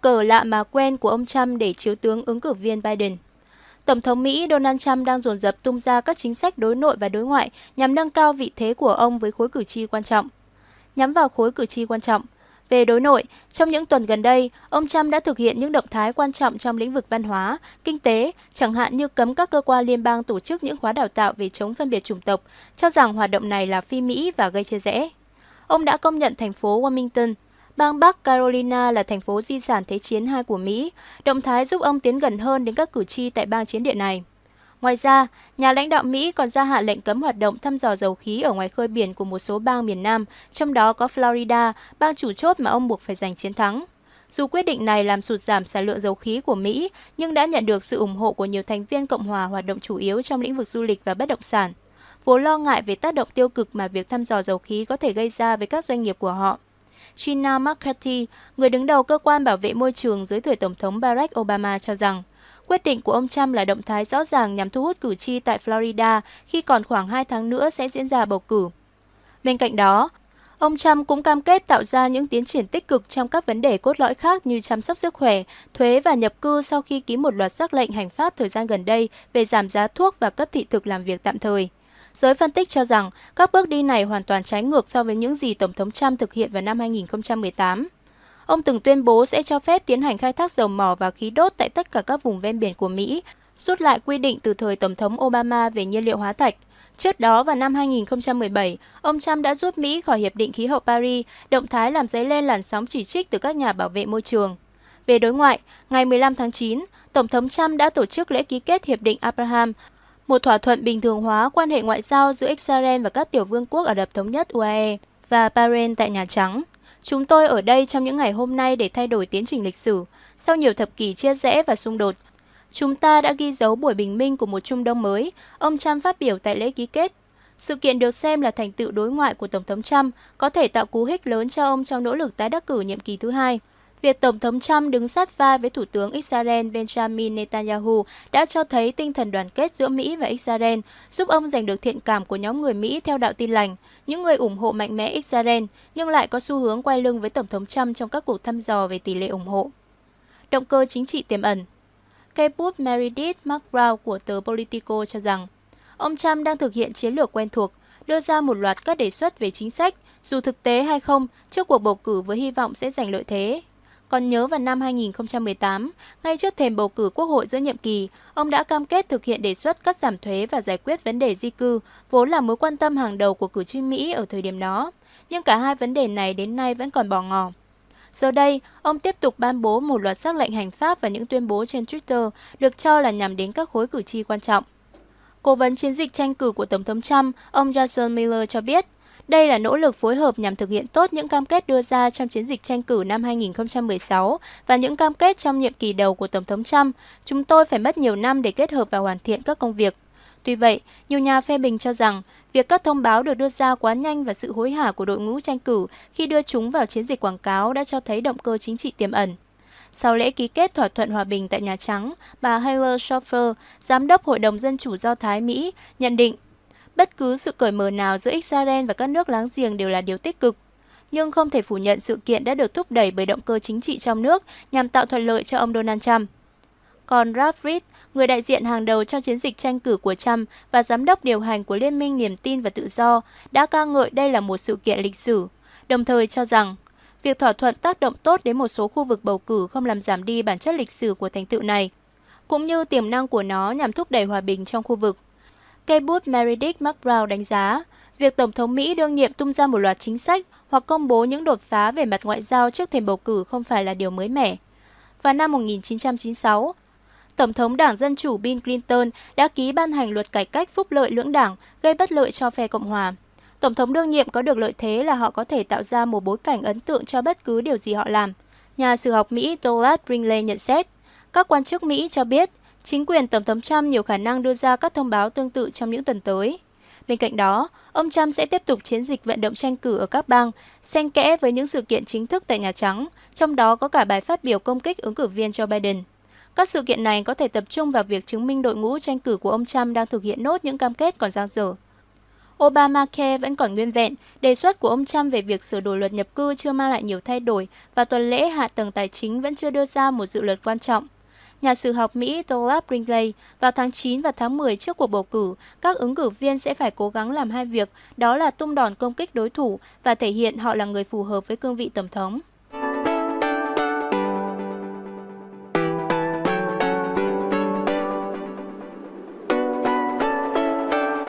cờ lạ mà quen của ông Trump để chiếu tướng ứng cử viên Biden. Tổng thống Mỹ Donald Trump đang dồn dập tung ra các chính sách đối nội và đối ngoại nhằm nâng cao vị thế của ông với khối cử tri quan trọng. Nhắm vào khối cử tri quan trọng, về đối nội, trong những tuần gần đây, ông Trump đã thực hiện những động thái quan trọng trong lĩnh vực văn hóa, kinh tế, chẳng hạn như cấm các cơ quan liên bang tổ chức những khóa đào tạo về chống phân biệt chủng tộc, cho rằng hoạt động này là phi Mỹ và gây chia rẽ. Ông đã công nhận thành phố Wilmington, bang Bắc Carolina là thành phố di sản Thế chiến II của Mỹ, động thái giúp ông tiến gần hơn đến các cử tri tại bang chiến địa này. Ngoài ra, nhà lãnh đạo Mỹ còn ra hạn lệnh cấm hoạt động thăm dò dầu khí ở ngoài khơi biển của một số bang miền Nam, trong đó có Florida, bang chủ chốt mà ông buộc phải giành chiến thắng. Dù quyết định này làm sụt giảm sản lượng dầu khí của Mỹ, nhưng đã nhận được sự ủng hộ của nhiều thành viên Cộng hòa hoạt động chủ yếu trong lĩnh vực du lịch và bất động sản, vốn lo ngại về tác động tiêu cực mà việc thăm dò dầu khí có thể gây ra với các doanh nghiệp của họ. Gina McCarthy, người đứng đầu cơ quan bảo vệ môi trường dưới thời Tổng thống Barack Obama cho rằng, Quyết định của ông Trump là động thái rõ ràng nhằm thu hút cử tri tại Florida khi còn khoảng 2 tháng nữa sẽ diễn ra bầu cử. Bên cạnh đó, ông Trump cũng cam kết tạo ra những tiến triển tích cực trong các vấn đề cốt lõi khác như chăm sóc sức khỏe, thuế và nhập cư sau khi ký một loạt sắc lệnh hành pháp thời gian gần đây về giảm giá thuốc và cấp thị thực làm việc tạm thời. Giới phân tích cho rằng các bước đi này hoàn toàn trái ngược so với những gì Tổng thống Trump thực hiện vào năm 2018. Ông từng tuyên bố sẽ cho phép tiến hành khai thác dầu mỏ và khí đốt tại tất cả các vùng ven biển của Mỹ, rút lại quy định từ thời Tổng thống Obama về nhiên liệu hóa thạch. Trước đó vào năm 2017, ông Trump đã rút Mỹ khỏi Hiệp định Khí hậu Paris, động thái làm dấy lên làn sóng chỉ trích từ các nhà bảo vệ môi trường. Về đối ngoại, ngày 15 tháng 9, Tổng thống Trump đã tổ chức lễ ký kết Hiệp định Abraham, một thỏa thuận bình thường hóa quan hệ ngoại giao giữa Israel và các tiểu vương quốc Ả Rập Thống Nhất UAE và Bahrain tại Nhà Trắng. Chúng tôi ở đây trong những ngày hôm nay để thay đổi tiến trình lịch sử. Sau nhiều thập kỷ chia rẽ và xung đột, chúng ta đã ghi dấu buổi bình minh của một Trung Đông mới, ông Trump phát biểu tại lễ ký kết. Sự kiện được xem là thành tựu đối ngoại của Tổng thống Trump, có thể tạo cú hích lớn cho ông trong nỗ lực tái đắc cử nhiệm kỳ thứ hai. Việc Tổng thống Trump đứng sát vai với Thủ tướng Israel Benjamin Netanyahu đã cho thấy tinh thần đoàn kết giữa Mỹ và Israel, giúp ông giành được thiện cảm của nhóm người Mỹ theo đạo tin lành, những người ủng hộ mạnh mẽ Israel nhưng lại có xu hướng quay lưng với Tổng thống Trump trong các cuộc thăm dò về tỷ lệ ủng hộ. Động cơ chính trị tiềm ẩn Cây bút Meredith McGraw của tờ Politico cho rằng, ông Trump đang thực hiện chiến lược quen thuộc, đưa ra một loạt các đề xuất về chính sách, dù thực tế hay không, trước cuộc bầu cử với hy vọng sẽ giành lợi thế. Còn nhớ vào năm 2018, ngay trước thềm bầu cử quốc hội giữa nhiệm kỳ, ông đã cam kết thực hiện đề xuất cắt giảm thuế và giải quyết vấn đề di cư, vốn là mối quan tâm hàng đầu của cử tri Mỹ ở thời điểm đó. Nhưng cả hai vấn đề này đến nay vẫn còn bỏ ngỏ. Giờ đây, ông tiếp tục ban bố một loạt sắc lệnh hành pháp và những tuyên bố trên Twitter được cho là nhằm đến các khối cử tri quan trọng. Cố vấn chiến dịch tranh cử của Tổng thống Trump, ông Jason Miller cho biết, đây là nỗ lực phối hợp nhằm thực hiện tốt những cam kết đưa ra trong chiến dịch tranh cử năm 2016 và những cam kết trong nhiệm kỳ đầu của Tổng thống Trump. Chúng tôi phải mất nhiều năm để kết hợp và hoàn thiện các công việc. Tuy vậy, nhiều nhà phê bình cho rằng việc các thông báo được đưa ra quá nhanh và sự hối hả của đội ngũ tranh cử khi đưa chúng vào chiến dịch quảng cáo đã cho thấy động cơ chính trị tiềm ẩn. Sau lễ ký kết thỏa thuận hòa bình tại Nhà Trắng, bà Heather Schoffer, giám đốc Hội đồng Dân chủ Do Thái Mỹ, nhận định Bất cứ sự cởi mở nào giữa Israel và các nước láng giềng đều là điều tích cực. Nhưng không thể phủ nhận sự kiện đã được thúc đẩy bởi động cơ chính trị trong nước nhằm tạo thuận lợi cho ông Donald Trump. Còn Ralph Reed, người đại diện hàng đầu cho chiến dịch tranh cử của Trump và giám đốc điều hành của Liên minh Niềm tin và Tự do, đã ca ngợi đây là một sự kiện lịch sử, đồng thời cho rằng việc thỏa thuận tác động tốt đến một số khu vực bầu cử không làm giảm đi bản chất lịch sử của thành tựu này, cũng như tiềm năng của nó nhằm thúc đẩy hòa bình trong khu vực. Cây bút Meredith McBrown đánh giá, việc Tổng thống Mỹ đương nhiệm tung ra một loạt chính sách hoặc công bố những đột phá về mặt ngoại giao trước thềm bầu cử không phải là điều mới mẻ. Vào năm 1996, Tổng thống Đảng Dân Chủ Bill Clinton đã ký ban hành luật cải cách phúc lợi lưỡng đảng gây bất lợi cho phe Cộng hòa. Tổng thống đương nhiệm có được lợi thế là họ có thể tạo ra một bối cảnh ấn tượng cho bất cứ điều gì họ làm. Nhà sử học Mỹ Douglas Brinkley nhận xét, các quan chức Mỹ cho biết Chính quyền Tổng thống Trump nhiều khả năng đưa ra các thông báo tương tự trong những tuần tới. Bên cạnh đó, ông Trump sẽ tiếp tục chiến dịch vận động tranh cử ở các bang, xen kẽ với những sự kiện chính thức tại Nhà Trắng, trong đó có cả bài phát biểu công kích ứng cử viên Joe Biden. Các sự kiện này có thể tập trung vào việc chứng minh đội ngũ tranh cử của ông Trump đang thực hiện nốt những cam kết còn dang dở. Obamacare vẫn còn nguyên vẹn, đề xuất của ông Trump về việc sửa đổi luật nhập cư chưa mang lại nhiều thay đổi và tuần lễ hạ tầng tài chính vẫn chưa đưa ra một dự luật quan trọng. Nhà sử học Mỹ Douglas Brinkley vào tháng 9 và tháng 10 trước cuộc bầu cử, các ứng cử viên sẽ phải cố gắng làm hai việc, đó là tung đòn công kích đối thủ và thể hiện họ là người phù hợp với cương vị tổng thống.